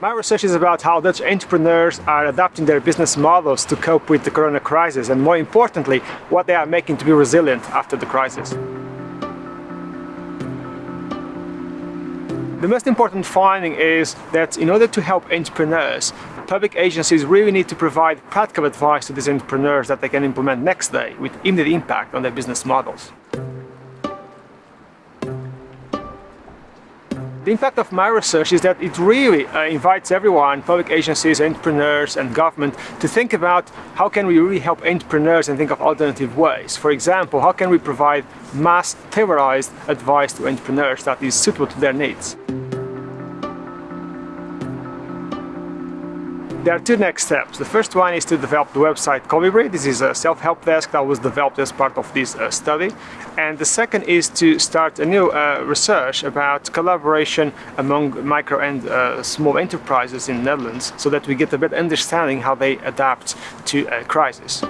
My research is about how Dutch entrepreneurs are adapting their business models to cope with the corona crisis and more importantly, what they are making to be resilient after the crisis. The most important finding is that in order to help entrepreneurs, public agencies really need to provide practical advice to these entrepreneurs that they can implement next day with immediate impact on their business models. The impact of my research is that it really uh, invites everyone, public agencies, entrepreneurs and government to think about how can we really help entrepreneurs and think of alternative ways. For example, how can we provide mass tailorized advice to entrepreneurs that is suitable to their needs. There are two next steps. The first one is to develop the website Colibri. This is a self-help desk that was developed as part of this uh, study. And the second is to start a new uh, research about collaboration among micro and uh, small enterprises in the Netherlands so that we get a better understanding how they adapt to a crisis.